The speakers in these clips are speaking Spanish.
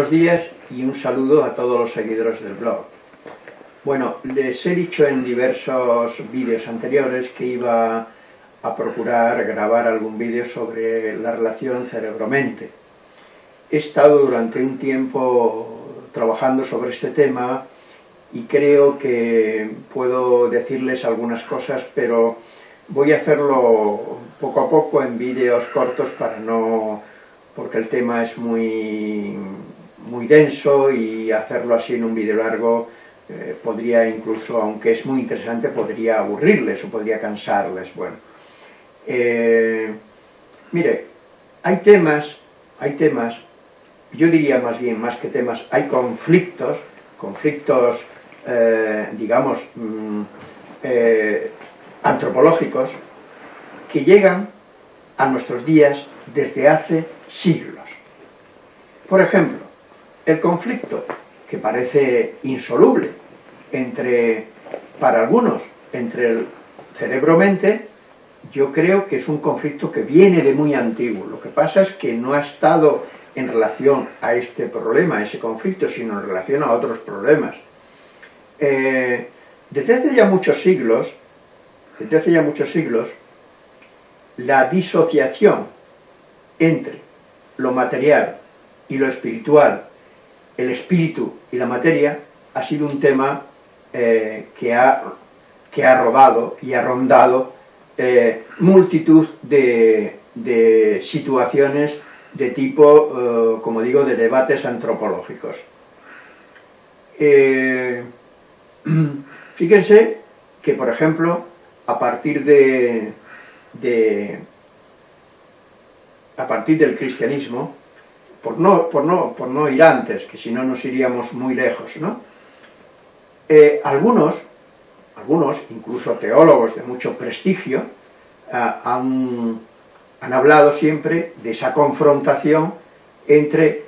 Buenos días y un saludo a todos los seguidores del blog. Bueno, les he dicho en diversos vídeos anteriores que iba a procurar grabar algún vídeo sobre la relación cerebro-mente. He estado durante un tiempo trabajando sobre este tema y creo que puedo decirles algunas cosas, pero voy a hacerlo poco a poco en vídeos cortos para no porque el tema es muy, muy denso y hacerlo así en un vídeo largo eh, podría incluso, aunque es muy interesante, podría aburrirles o podría cansarles. Bueno, eh, mire, hay temas, hay temas, yo diría más bien, más que temas, hay conflictos, conflictos, eh, digamos, mm, antropológicos, que llegan a nuestros días desde hace siglos. Por ejemplo, el conflicto, que parece insoluble, entre, para algunos, entre el cerebro-mente, yo creo que es un conflicto que viene de muy antiguo. Lo que pasa es que no ha estado en relación a este problema, a ese conflicto, sino en relación a otros problemas. Eh, desde hace ya muchos siglos, desde hace ya muchos siglos, la disociación entre lo material y lo espiritual, el espíritu y la materia, ha sido un tema eh, que, ha, que ha rodado y ha rondado eh, multitud de, situaciones de tipo, eh, como digo, de debates antropológicos. fíjense que, por ejemplo, a partir de, a partir del cristianismo, por no, por no, por no ir antes, que si no nos iríamos muy lejos, ¿no? Eh, algunos, algunos, incluso teólogos de mucho prestigio, ah, han, han hablado siempre de esa confrontación entre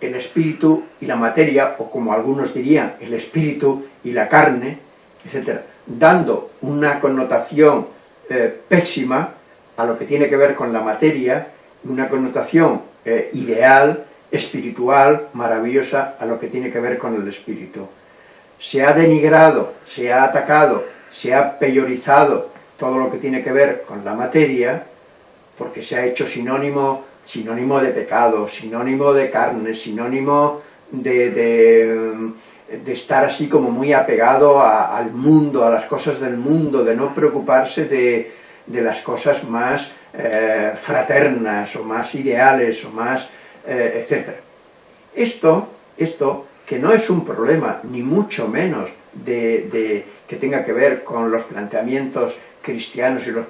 el espíritu y la materia, o como algunos dirían, el espíritu y la carne, etc., dando una connotación eh, pésima a lo que tiene que ver con la materia, una connotación eh, ideal, espiritual, maravillosa, a lo que tiene que ver con el espíritu. Se ha denigrado, se ha atacado, se ha peyorizado todo lo que tiene que ver con la materia, porque se ha hecho sinónimo, sinónimo de pecado, sinónimo de carne, sinónimo de, de, estar así como muy apegado al mundo, a las cosas del mundo, de no preocuparse de, de las cosas más eh, fraternas o más ideales o más, eh, etc. Esto, esto, que no es un problema, ni mucho menos de, que tenga que ver con los planteamientos cristianos y los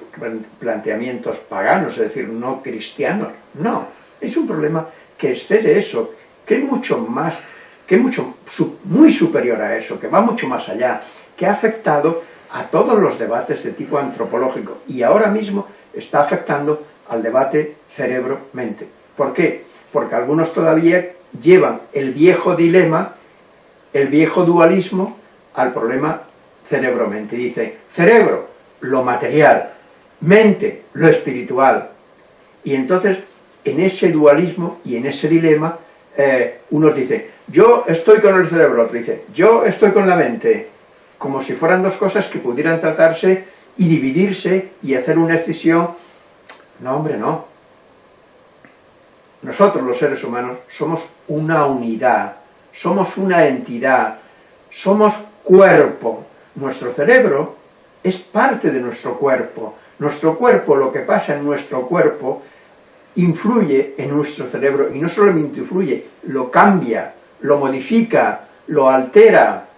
planteamientos paganos, es decir, no cristianos, no, es un problema que excede eso, que es mucho más, que es mucho, muy superior a eso, que va mucho más allá, que ha afectado a todos los debates de tipo antropológico y ahora mismo está afectando al debate cerebro-mente. ¿Por qué? Porque algunos todavía llevan el viejo dilema, el viejo dualismo, al problema cerebro-mente. Dice, cerebro, lo material, mente, lo espiritual. Y entonces, en ese dualismo y en ese dilema, eh, unos dicen, yo estoy con el cerebro, otro dice, yo estoy con la mente, como si fueran dos cosas que pudieran tratarse y dividirse y hacer una decisión. No, hombre, no. Nosotros, los seres humanos, somos una unidad, somos una entidad, somos cuerpo. Nuestro cerebro es parte de nuestro cuerpo. Nuestro cuerpo, lo que pasa en nuestro cuerpo, influye en nuestro cerebro, y no solamente influye, lo cambia, lo modifica, lo altera,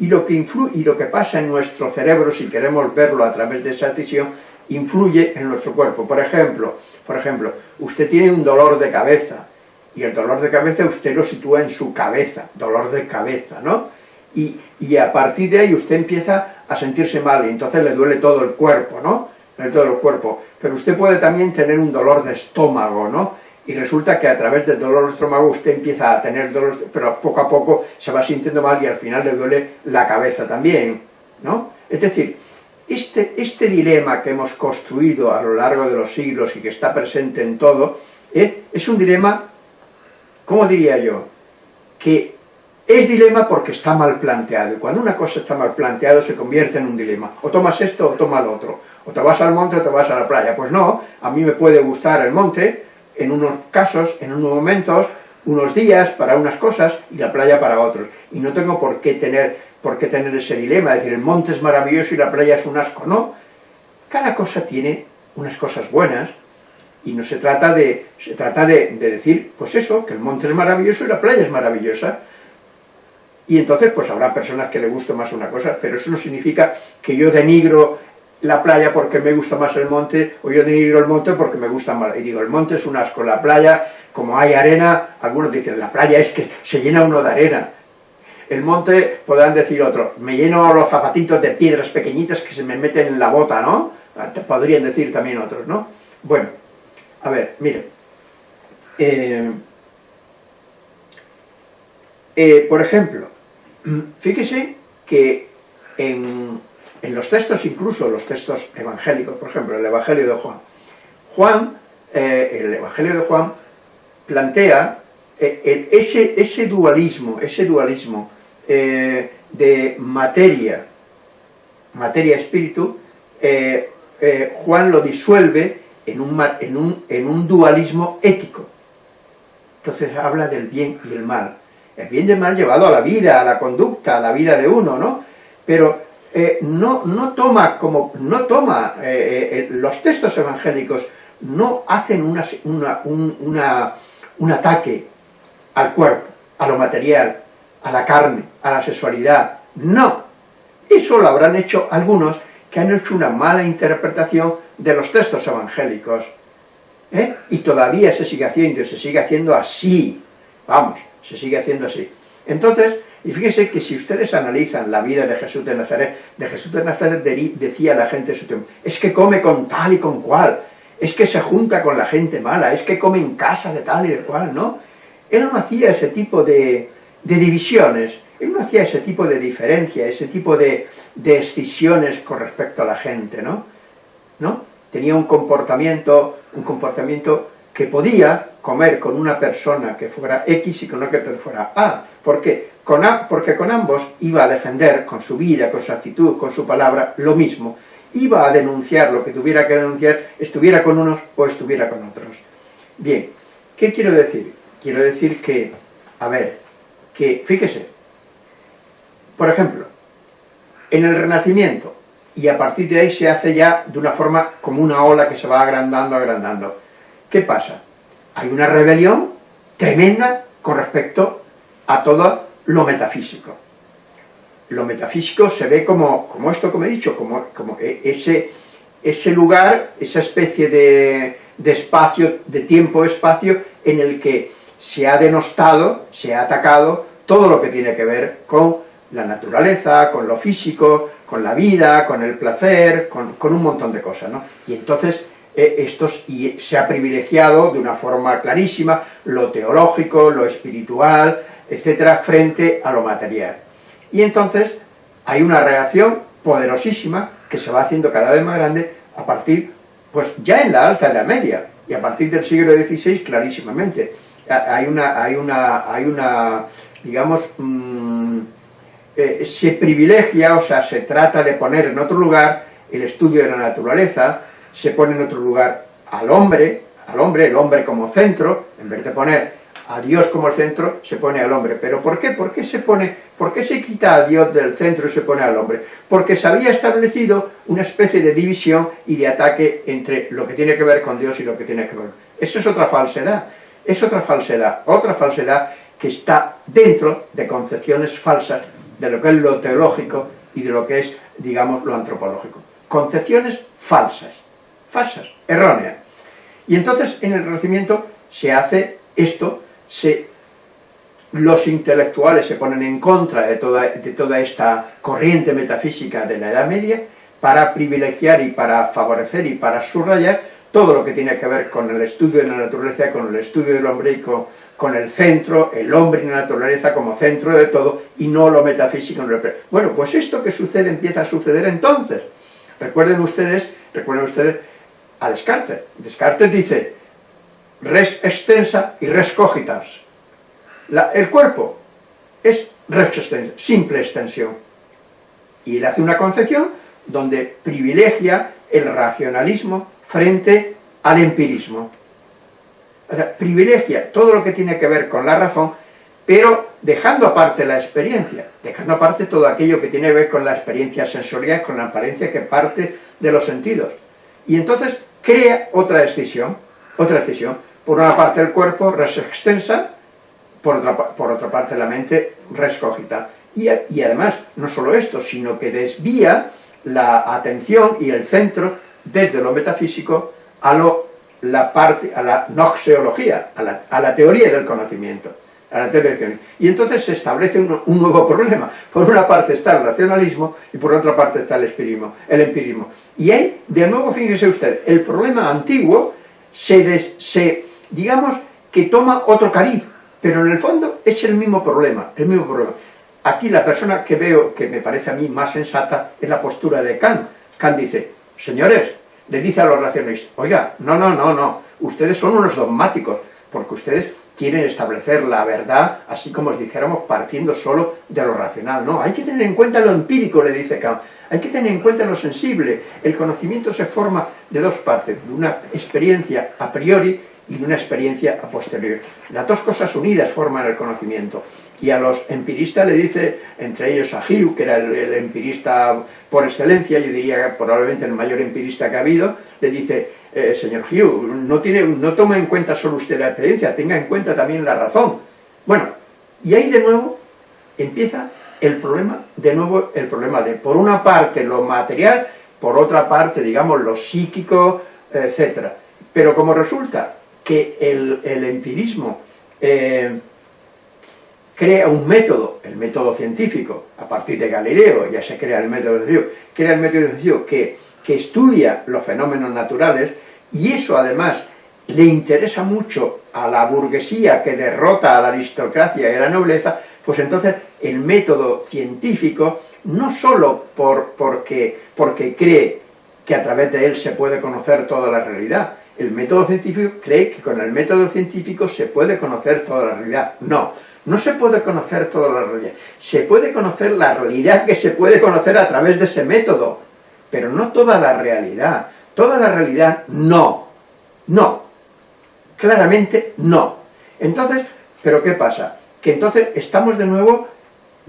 y lo que, influye, y lo que pasa en nuestro cerebro, si queremos verlo a través de esa visión, influye en nuestro cuerpo. Por ejemplo, por ejemplo, usted tiene un dolor de cabeza, y el dolor de cabeza usted lo sitúa en su cabeza, dolor de cabeza, ¿no? Y, y a partir de ahí usted empieza a sentirse mal, y entonces le duele todo el cuerpo, ¿no? Todo el cuerpo. Pero usted puede también tener un dolor de estómago, ¿no? Y resulta que a través del dolor estómago usted empieza a tener dolor, pero poco a poco se va sintiendo mal y al final le duele la cabeza también, ¿no? Es decir, este, este dilema que hemos construido a lo largo de los siglos y que está presente en todo, ¿eh? es un dilema ¿cómo diría yo? Que es dilema porque está mal planteado, y cuando una cosa está mal planteado se convierte en un dilema. O tomas esto o tomas lo otro. O te vas al monte o te vas a la playa. Pues no, a mí me puede gustar el monte, en unos casos, en unos momentos, unos días para unas cosas y la playa para otros. Y no tengo por qué tener, por qué tener ese dilema, decir, el monte es maravilloso y la playa es un asco. No, cada cosa tiene unas cosas buenas y no se trata de, se trata de, de decir, pues eso, que el monte es maravilloso y la playa es maravillosa y entonces pues habrá personas que le guste más una cosa, pero eso no significa que yo denigro la playa porque me gusta más el monte, o yo denigro el monte porque me gusta más, y digo, el monte es un asco, la playa, como hay arena, algunos dicen, la playa es que se llena uno de arena, el monte, podrán decir otros, me lleno los zapatitos de piedras pequeñitas que se me meten en la bota, ¿no? Podrían decir también otros, ¿no? Bueno, a ver, miren, eh, eh, por ejemplo, Fíjese que en, los textos, incluso los textos evangélicos, por ejemplo, el Evangelio de Juan, Juan, eh, el Evangelio de Juan plantea eh, ese, ese, dualismo, ese dualismo eh, de materia, materia-espíritu, Juan lo disuelve en un, en, un, en un dualismo ético. Entonces habla del bien y el mal el bien y el mal llevado a la vida, a la conducta, a la vida de uno, ¿no? Pero eh, no, no toma como, no toma, eh, eh, los textos evangélicos no hacen una, una, un ataque al cuerpo, a lo material, a la carne, a la sexualidad, no. Eso lo habrán hecho algunos que han hecho una mala interpretación de los textos evangélicos. Y todavía se sigue haciendo, se sigue haciendo así. Vamos, se sigue haciendo así. Entonces, y fíjense que si ustedes analizan la vida de Jesús de Nazaret, de Jesús de Nazaret decía la gente de su tiempo, es que come con tal y con cual, es que se junta con la gente mala, es que come en casa de tal y de cual, ¿no? Él no hacía ese tipo de, divisiones, él no hacía ese tipo de diferencia, ese tipo de, de con respecto a la gente, ¿no? ¿No? Tenía un comportamiento, un comportamiento que podía comer con una persona que fuera X y con otra que fuera A. ¿Por qué? Con A, porque con ambos iba a defender con su vida, con su actitud, con su palabra, lo mismo. Iba a denunciar lo que tuviera que denunciar, estuviera con unos o estuviera con otros. Bien, ¿qué quiero decir? Quiero decir que, a ver, que, fíjese, por ejemplo, en el Renacimiento, y a partir de ahí se hace ya de una forma como una ola que se va agrandando, agrandando. ¿Qué pasa? Hay una rebelión tremenda con respecto a todo lo metafísico. Lo metafísico se ve como, como esto como he dicho, como, como e, ese, ese lugar, esa especie de, de espacio, de tiempo-espacio, en el que se ha denostado, se ha atacado todo lo que tiene que ver con la naturaleza, con lo físico, con la vida, con el placer, con, con un montón de cosas, ¿no? Y entonces eh, estos, se ha privilegiado de una forma clarísima lo teológico, lo espiritual, etcétera, frente a lo material. Y entonces hay una reacción poderosísima que se va haciendo cada vez más grande a partir, pues ya en la Alta Edad Media, y a partir del siglo XVI clarísimamente. Hay una, hay una, hay una digamos, mm, eh, se privilegia, o sea, se trata de poner en otro lugar el estudio de la naturaleza, se pone en otro lugar al hombre, al hombre, el hombre como centro, en vez de poner a Dios como centro, se pone al hombre. ¿Pero por qué? ¿Por qué se pone, por qué se quita a Dios del centro y se pone al hombre? Porque se había establecido una especie de división y de ataque entre lo que tiene que ver con Dios y lo que tiene que ver... Eso es otra falsedad, es otra falsedad, otra falsedad que está dentro de concepciones falsas de lo que es lo teológico y de lo que es, digamos, lo antropológico. Concepciones falsas falsas, erróneas. Y entonces en el Renacimiento se hace esto, se, los intelectuales se ponen en contra de toda, de toda esta corriente metafísica de la Edad Media para privilegiar y para favorecer y para subrayar todo lo que tiene que ver con el estudio de la naturaleza, con el estudio del hombre y con, el centro, el hombre y la naturaleza como centro de todo, y no lo metafísico. Bueno, pues esto que sucede empieza a suceder entonces. Recuerden ustedes, recuerden ustedes a Descartes. Descartes dice res extensa y res cogitas. el cuerpo es simple extensión. Y él hace una concepción donde privilegia el racionalismo frente al empirismo. O sea, privilegia todo lo que tiene que ver con la razón, pero dejando aparte la experiencia, dejando aparte todo aquello que tiene que ver con la experiencia sensorial, con la apariencia que parte de los sentidos. Y entonces crea otra decisión, otra decisión. Por una parte el cuerpo res extensa, por otra, por otra parte la mente res cogita. Y, y además, no solo esto, sino que desvía la atención y el centro desde lo metafísico a, lo, la, parte, a la noxeología, a la, a la teoría del conocimiento. A la teoría y entonces se establece un, un, nuevo problema. Por una parte está el racionalismo y por otra parte está el empirismo. El empirismo. Y ahí, de nuevo, fíjese usted, el problema antiguo se, des, se digamos, que toma otro cariz, pero en el fondo es el mismo problema, el mismo problema. Aquí la persona que veo, que me parece a mí más sensata, es la postura de Kant. Kant dice, señores, le dice a los racionalistas, oiga, no, no, no, no, ustedes son unos dogmáticos, porque ustedes quieren establecer la verdad, así como os dijéramos, partiendo solo de lo racional. No, hay que tener en cuenta lo empírico, le dice Kant, hay que tener en cuenta lo sensible. El conocimiento se forma de dos partes, de una experiencia a priori y una experiencia a posteriori. Las dos cosas unidas forman el conocimiento y a los empiristas le dice, entre ellos a Hugh, que era el, empirista por excelencia, yo diría probablemente el mayor empirista que ha habido, le dice, eh, señor Hugh, no, tiene, no toma en cuenta solo usted la experiencia, tenga en cuenta también la razón. Bueno, y ahí de nuevo empieza el problema, de nuevo el problema de, por una parte, lo material, por otra parte, digamos, lo psíquico, etcétera. Pero como resulta que el, empirismo eh, crea un método, el método científico, a partir de Galileo, ya se crea el método científico, crea el método científico que, que estudia los fenómenos naturales, y eso además le interesa mucho a la burguesía que derrota a la aristocracia y a la nobleza, pues entonces el método científico, no solo por, porque cree que a través de él se puede conocer toda la realidad, el método científico cree que con el método científico se puede conocer toda la realidad. No, no se puede conocer toda la realidad. Se puede conocer la realidad que se puede conocer a través de ese método, pero no toda la realidad. Toda la realidad, no. No. Claramente, no. Entonces, ¿pero qué pasa? Que entonces estamos de nuevo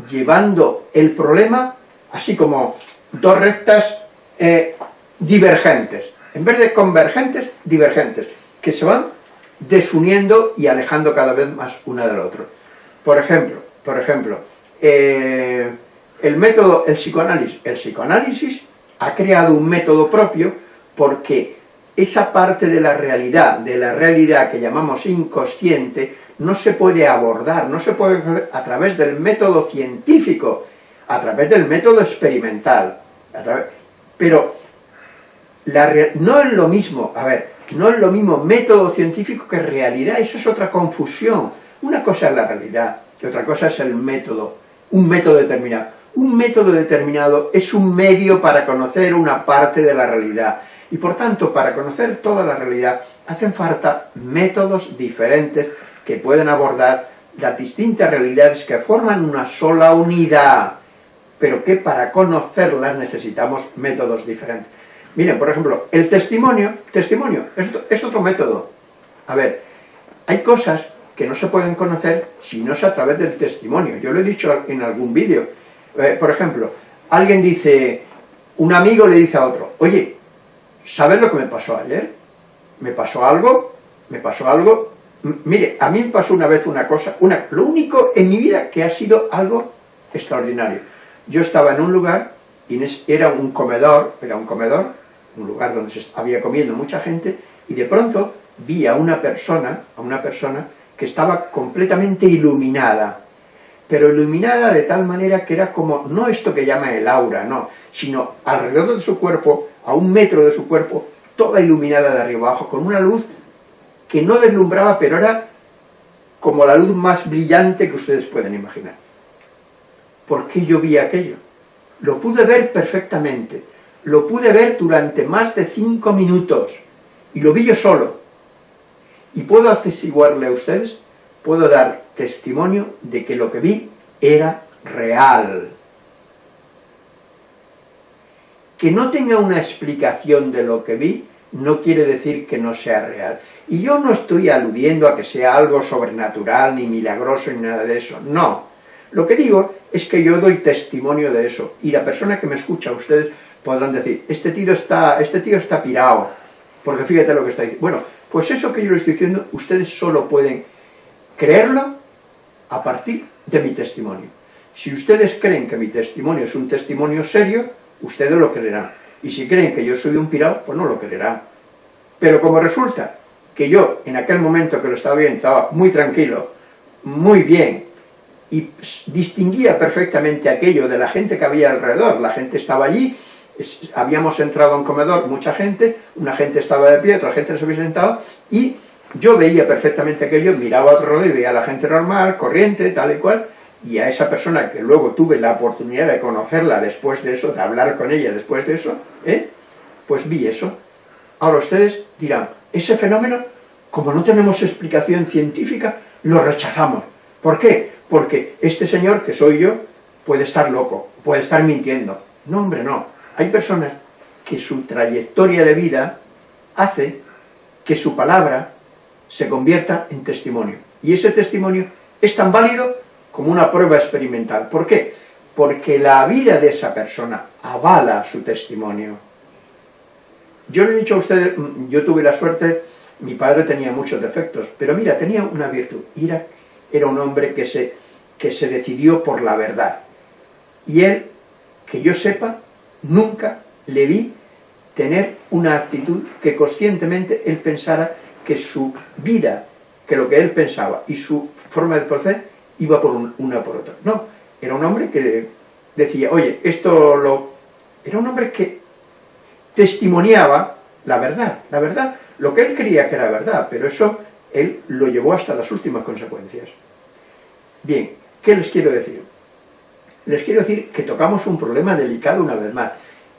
llevando el problema así como dos rectas eh, divergentes. En vez de convergentes, divergentes, que se van desuniendo y alejando cada vez más una del otro. Por ejemplo, por ejemplo, eh, el método, el psicoanálisis, el psicoanálisis ha creado un método propio porque esa parte de la realidad, de la realidad que llamamos inconsciente, no se puede abordar, no se puede hacer a través del método científico, a través del método experimental. pero no es lo mismo, a ver, no es lo mismo método científico que realidad, eso es otra confusión. Una cosa es la realidad y otra cosa es el método, un método determinado. Un método determinado es un medio para conocer una parte de la realidad. Y por tanto, para conocer toda la realidad, hacen falta métodos diferentes que pueden abordar las distintas realidades que forman una sola unidad, pero que para conocerlas necesitamos métodos diferentes. Miren, por ejemplo, el testimonio, testimonio, es, otro método. A ver, hay cosas que no se pueden conocer si no es a través del testimonio. Yo lo he dicho en algún vídeo. Eh, por ejemplo, alguien dice, un amigo le dice a otro, oye, ¿sabes lo que me pasó ayer? ¿Me pasó algo? ¿Me pasó algo? mire, a mí me pasó una vez una cosa, una, lo único en mi vida que ha sido algo extraordinario. Yo estaba en un lugar, y era un comedor, era un comedor, un lugar donde se había comiendo mucha gente, y de pronto vi a una persona, a una persona que estaba completamente iluminada, pero iluminada de tal manera que era como, no esto que llama el aura, no, sino alrededor de su cuerpo, a un metro de su cuerpo, toda iluminada de arriba abajo, con una luz que no deslumbraba, pero era como la luz más brillante que ustedes pueden imaginar. ¿Por qué yo vi aquello? Lo pude ver perfectamente, lo pude ver durante más de cinco minutos, y lo vi yo solo. Y puedo atestiguarle a ustedes puedo dar testimonio de que lo que vi era real. Que no tenga una explicación de lo que vi no quiere decir que no sea real. Y yo no estoy aludiendo a que sea algo sobrenatural, ni milagroso, ni nada de eso, no. Lo que digo es que yo doy testimonio de eso, y la persona que me escucha, ustedes podrán decir, este tío está, este tío está pirado, porque fíjate lo que está diciendo. Bueno, pues eso que yo le estoy diciendo, ustedes solo pueden creerlo a partir de mi testimonio. Si ustedes creen que mi testimonio es un testimonio serio, ustedes lo creerán. Y si creen que yo soy un pirado, pues no lo creerán. Pero como resulta que yo, en aquel momento que lo estaba viendo, estaba muy tranquilo, muy bien, y distinguía perfectamente aquello de la gente que había alrededor, la gente estaba allí, habíamos entrado a un comedor, mucha gente, una gente estaba de pie, otra gente se había sentado, y yo veía perfectamente aquello, miraba a otro lado y veía a la gente normal, corriente, tal y cual, y a esa persona que luego tuve la oportunidad de conocerla después de eso, de hablar con ella después de eso, ¿eh? pues vi eso. Ahora ustedes dirán, ese fenómeno, como no tenemos explicación científica, lo rechazamos. ¿Por qué? Porque este señor, que soy yo, puede estar loco, puede estar mintiendo. No, hombre, no. Hay personas que su trayectoria de vida hace que su palabra se convierta en testimonio. Y ese testimonio es tan válido como una prueba experimental. ¿Por qué? Porque la vida de esa persona avala su testimonio. Yo le he dicho a ustedes, mm, yo tuve la suerte, mi padre tenía muchos defectos, pero mira, tenía una virtud, era, era un hombre que se, que se decidió por la verdad. Y él, que yo sepa, nunca le vi tener una actitud que conscientemente él pensara que su vida, que lo que él pensaba y su forma de proceder iba por una por otra. No, era un hombre que decía, oye, esto lo... Era un hombre que testimoniaba la verdad, la verdad, lo que él creía que era verdad, pero eso él lo llevó hasta las últimas consecuencias. Bien, ¿qué les quiero decir? Les quiero decir que tocamos un problema delicado una vez más.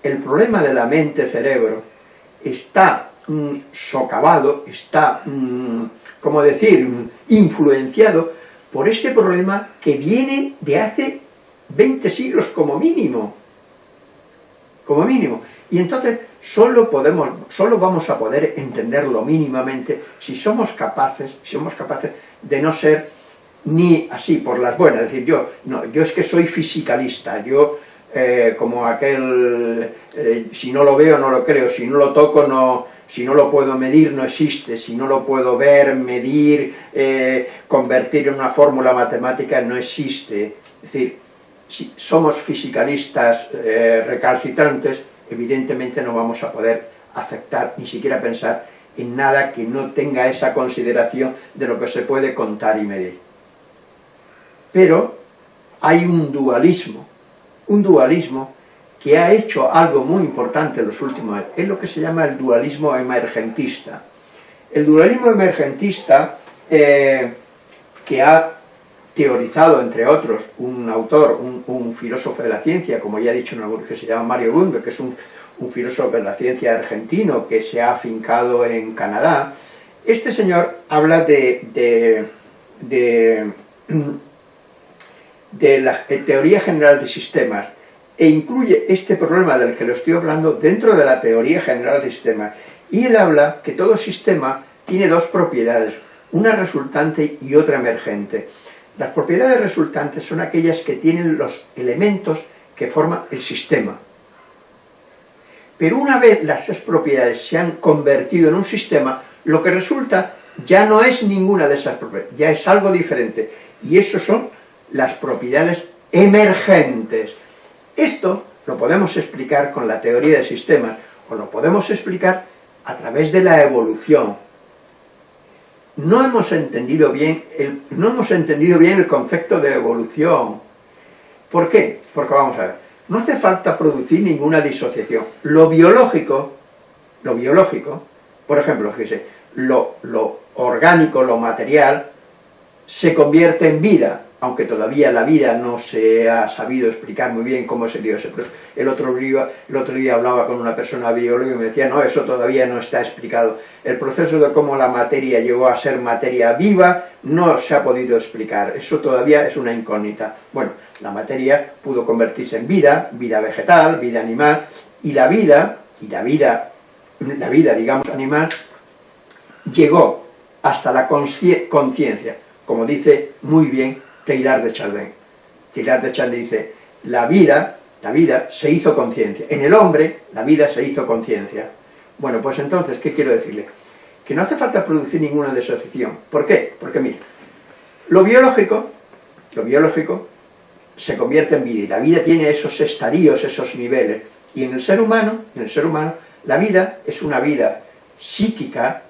El problema de la mente-cerebro está mm, socavado, está, mm, como decir, mm, influenciado por este problema que viene de hace 20 siglos como mínimo. Como mínimo. Y entonces solo, podemos, solo vamos a poder entenderlo mínimamente si somos capaces, si somos capaces de no ser ni así por las buenas, es decir, yo, no, yo es que soy fisicalista, yo eh, como aquel, eh, si no lo veo no lo creo, si no lo toco no, si no lo puedo medir no existe, si no lo puedo ver, medir, eh, convertir en una fórmula matemática no existe. Es decir, si somos fisicalistas eh, recalcitrantes, evidentemente no vamos a poder aceptar, ni siquiera pensar en nada que no tenga esa consideración de lo que se puede contar y medir. Pero hay un dualismo, un dualismo que ha hecho algo muy importante en los últimos años, es lo que se llama el dualismo emergentista. El dualismo emergentista, eh, que ha teorizado, entre otros, un autor, un, filósofo de la ciencia, como ya he dicho en algún que se llama Mario Bunge, que es un, filósofo de la ciencia argentino que se ha afincado en Canadá, este señor habla de, de la teoría general de sistemas, e incluye este problema del que lo estoy hablando dentro de la teoría general de sistemas. Y él habla que todo sistema tiene dos propiedades, una resultante y otra emergente. Las propiedades resultantes son aquellas que tienen los elementos que forman el sistema. Pero una vez las esas propiedades se han convertido en un sistema, lo que resulta ya no es ninguna de esas propiedades, ya es algo diferente. Y eso son las propiedades emergentes. Esto lo podemos explicar con la teoría de sistemas, o lo podemos explicar a través de la evolución. No hemos entendido bien el, no hemos entendido bien el concepto de evolución. ¿Por qué? Porque vamos a ver, no hace falta producir ninguna disociación. Lo biológico, lo biológico, por ejemplo, fíjese, lo, lo orgánico, lo material, se convierte en vida, aunque todavía la vida no se ha sabido explicar muy bien cómo se dio ese proceso. El otro, día, el otro día hablaba con una persona bióloga y me decía, no, eso todavía no está explicado. El proceso de cómo la materia llegó a ser materia viva no se ha podido explicar, eso todavía es una incógnita. Bueno, la materia pudo convertirse en vida, vida vegetal, vida animal, y la vida, y la vida, la vida, digamos, animal, llegó hasta la conciencia, como dice muy bien Teilhard de Chardin. Teilhard de Chardin dice, la vida, la vida se hizo conciencia. En el hombre, la vida se hizo conciencia. Bueno, pues entonces, ¿qué quiero decirle? Que no hace falta producir ninguna disociación. ¿Por qué? Porque mira, lo biológico, lo biológico se convierte en vida, y la vida tiene esos estadios, esos niveles. Y en el ser humano, en el ser humano, la vida es una vida psíquica,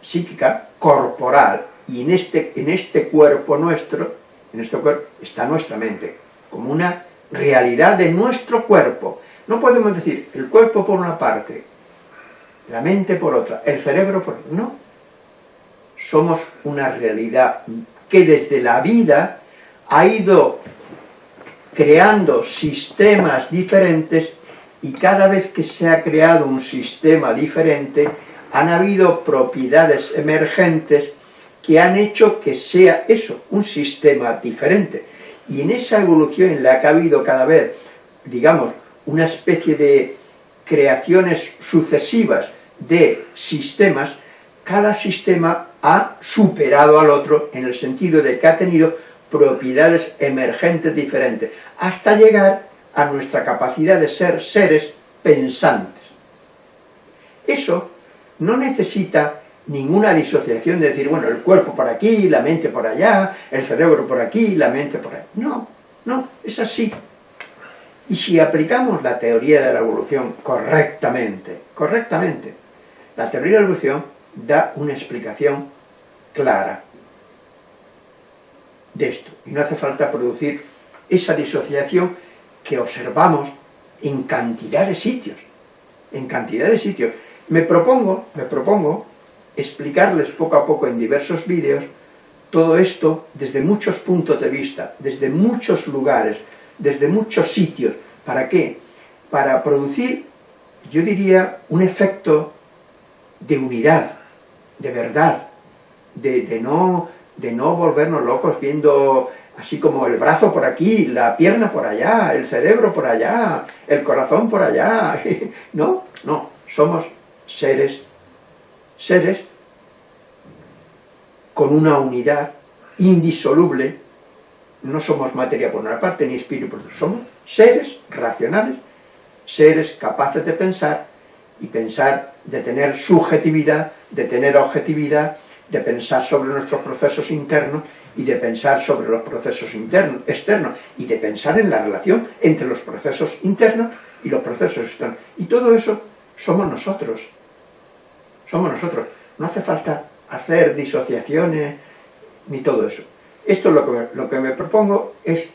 psíquica, corporal, y en este, en este cuerpo nuestro en nuestro cuerpo está nuestra mente, como una realidad de nuestro cuerpo. No podemos decir el cuerpo por una parte, la mente por otra, el cerebro por otra. No. Somos una realidad que desde la vida ha ido creando sistemas diferentes y cada vez que se ha creado un sistema diferente han habido propiedades emergentes que han hecho que sea eso, un sistema diferente. Y en esa evolución en la que ha habido cada vez, digamos, una especie de creaciones sucesivas de sistemas, cada sistema ha superado al otro en el sentido de que ha tenido propiedades emergentes diferentes, hasta llegar a nuestra capacidad de ser seres pensantes. Eso no necesita ninguna disociación de decir, bueno, el cuerpo por aquí, la mente por allá, el cerebro por aquí, la mente por ahí. No, no, es así. Y si aplicamos la teoría de la evolución correctamente, correctamente, la teoría de la evolución da una explicación clara de esto. Y no hace falta producir esa disociación que observamos en cantidad de sitios, en cantidad de sitios. Me propongo, me propongo explicarles poco a poco en diversos vídeos todo esto desde muchos puntos de vista, desde muchos lugares, desde muchos sitios. ¿Para qué? Para producir, yo diría, un efecto de unidad, de verdad, de, no, de no volvernos locos viendo así como el brazo por aquí, la pierna por allá, el cerebro por allá, el corazón por allá. No, no, somos seres, seres con una unidad indisoluble, no somos materia por una parte ni espíritu por otra, somos seres racionales, seres capaces de pensar y pensar, de tener subjetividad, de tener objetividad, de pensar sobre nuestros procesos internos y de pensar sobre los procesos internos, externos y de pensar en la relación entre los procesos internos y los procesos externos. Y todo eso somos nosotros, somos nosotros. No hace falta hacer disociaciones, ni todo eso. Esto lo que, lo que me propongo es,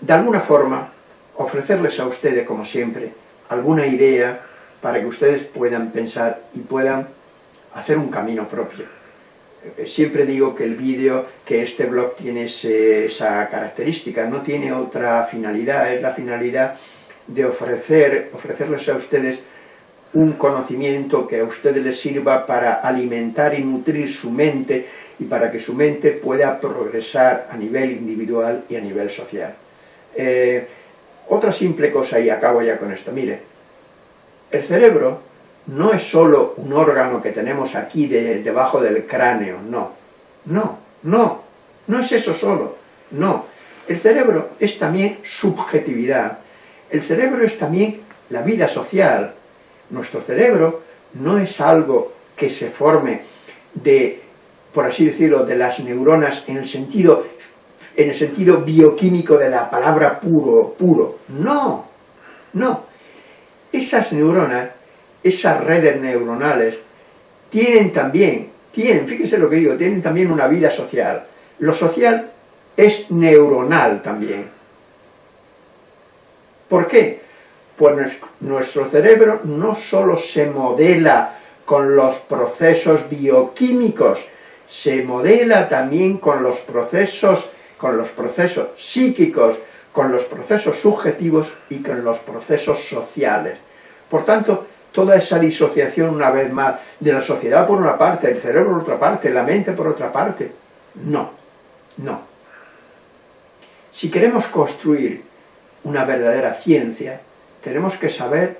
de alguna forma, ofrecerles a ustedes, como siempre, alguna idea para que ustedes puedan pensar y puedan hacer un camino propio. Eh, siempre digo que el vídeo, que este blog tiene esa característica, no tiene otra finalidad, es la finalidad de ofrecer, ofrecerles a ustedes un conocimiento que a ustedes les sirva para alimentar y nutrir su mente y para que su mente pueda progresar a nivel individual y a nivel social. Eh, otra simple cosa, y acabo ya con esto, mire, el cerebro no es solo un órgano que tenemos aquí debajo del cráneo, no, no, no, no es eso solo, no. El cerebro es también subjetividad, el cerebro es también la vida social, nuestro cerebro no es algo que se forme de, por así decirlo, de las neuronas en el sentido, en el sentido bioquímico de la palabra puro, puro. No, no. Esas neuronas, esas redes neuronales, tienen también, tienen, fíjense lo que digo, tienen también una vida social. Lo social es neuronal también. ¿Por qué? Pues nuestro cerebro no solo se modela con los procesos bioquímicos, se modela también con los procesos con los procesos psíquicos, con los procesos subjetivos y con los procesos sociales. Por tanto, toda esa disociación, una vez más, de la sociedad por una parte, el cerebro por otra parte, la mente por otra parte, no, no. Si queremos construir una verdadera ciencia, tenemos que saber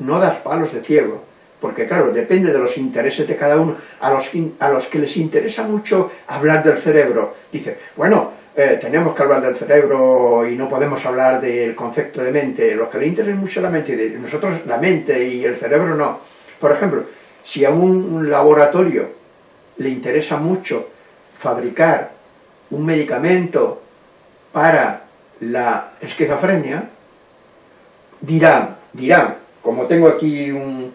no dar palos de ciego, porque claro, depende de los intereses de cada uno, a los, a los que les interesa mucho hablar del cerebro, dice, bueno, eh, tenemos que hablar del cerebro y no podemos hablar del concepto de mente, los que le interesa mucho la mente, nosotros la mente y el cerebro no. Por ejemplo, si a un laboratorio le interesa mucho fabricar un medicamento para la esquizofrenia, dirán, dirán, como tengo aquí un,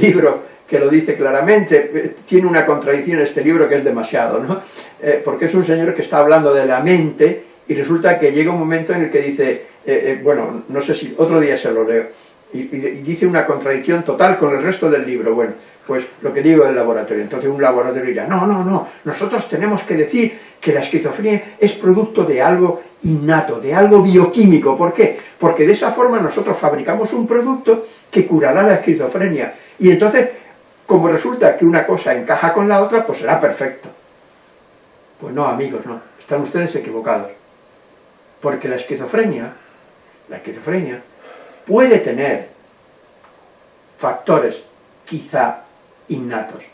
libro que lo dice claramente, eh, tiene una contradicción este libro que es demasiado, ¿no? Eh, porque es un señor que está hablando de la mente y resulta que llega un momento en el que dice, eh, bueno, no sé si otro día se lo leo, y, dice una contradicción total con el resto del libro, bueno, pues lo que digo del laboratorio, entonces un laboratorio dirá, no, no, no, nosotros tenemos que decir que la esquizofrenia es producto de algo innato, de algo bioquímico. ¿Por qué? Porque de esa forma nosotros fabricamos un producto que curará la esquizofrenia. Y entonces, como resulta que una cosa encaja con la otra, pues será perfecto. Pues no, amigos, no. Están ustedes equivocados. Porque la esquizofrenia, la esquizofrenia, puede tener factores quizá innatos.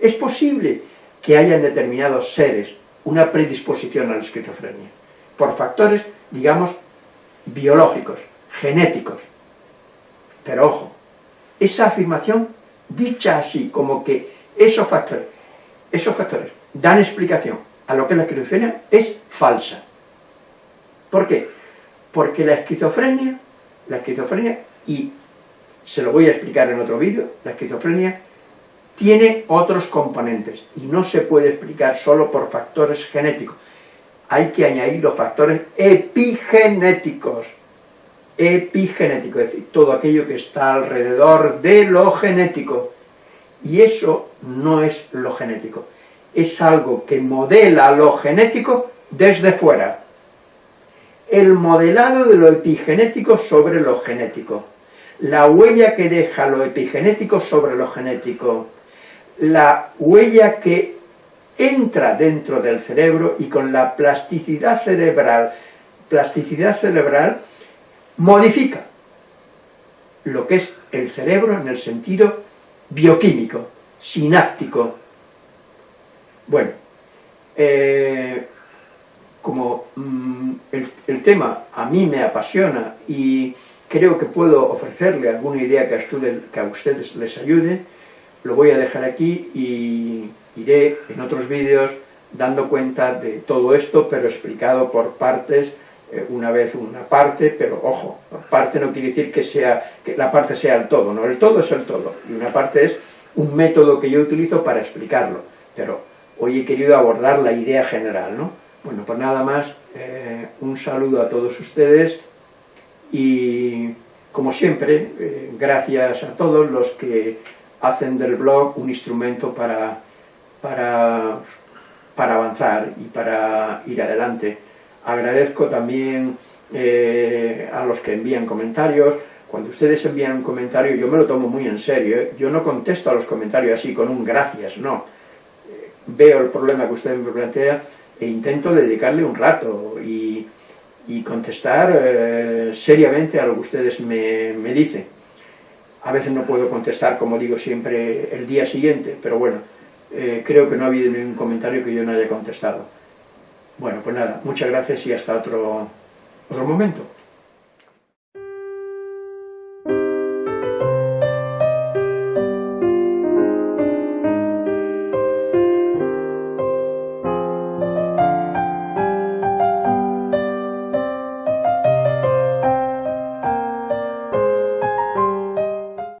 Es posible que hayan determinados seres una predisposición a la esquizofrenia, por factores, digamos, biológicos, genéticos. Pero ojo, esa afirmación dicha así, como que esos factores, esos factores dan explicación a lo que es la esquizofrenia, es falsa. ¿Por qué? Porque la esquizofrenia, la esquizofrenia, y se lo voy a explicar en otro vídeo, la esquizofrenia tiene otros componentes y no se puede explicar solo por factores genéticos. Hay que añadir los factores epigenéticos. Epigenético, es decir, todo aquello que está alrededor de lo genético. Y eso no es lo genético. Es algo que modela lo genético desde fuera. El modelado de lo epigenético sobre lo genético. La huella que deja lo epigenético sobre lo genético la huella que entra dentro del cerebro y con la plasticidad cerebral, plasticidad cerebral modifica lo que es el cerebro en el sentido bioquímico, sináptico. Bueno, eh, como mm, el, tema a mí me apasiona y creo que puedo ofrecerle alguna idea que a ustedes les ayude, lo voy a dejar aquí y iré en otros vídeos dando cuenta de todo esto, pero explicado por partes, eh, una vez una parte, pero ojo, parte no quiere decir que, sea, que la parte sea el todo, no, el todo es el todo, y una parte es un método que yo utilizo para explicarlo, pero hoy he querido abordar la idea general, ¿no? Bueno, pues nada más, eh, un saludo a todos ustedes y, como siempre, eh, gracias a todos los que hacen del blog un instrumento para, para, para avanzar y para ir adelante. Agradezco también eh, a los que envían comentarios, cuando ustedes envían un comentario yo me lo tomo muy en serio, yo no contesto a los comentarios así con un gracias, no. Veo el problema que usted me plantea e intento dedicarle un rato y, contestar eh, seriamente a lo que ustedes me, dicen. A veces no puedo contestar, como digo siempre, el día siguiente, pero bueno, eh, creo que no ha habido ningún comentario que yo no haya contestado. Bueno, pues nada, muchas gracias y hasta otro, otro momento.